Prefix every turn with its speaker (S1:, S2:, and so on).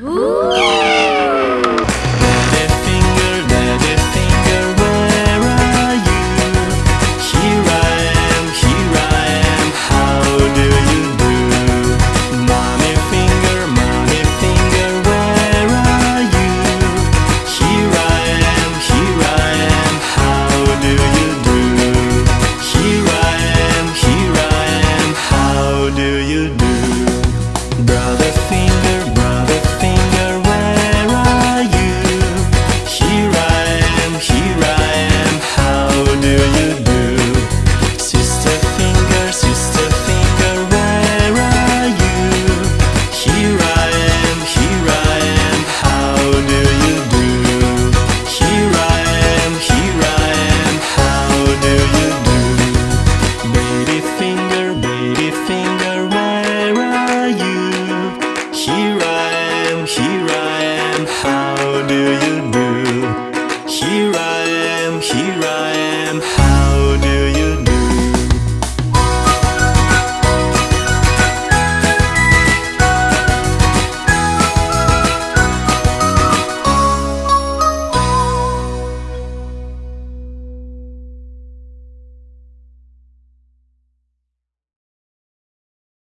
S1: Daddy Here I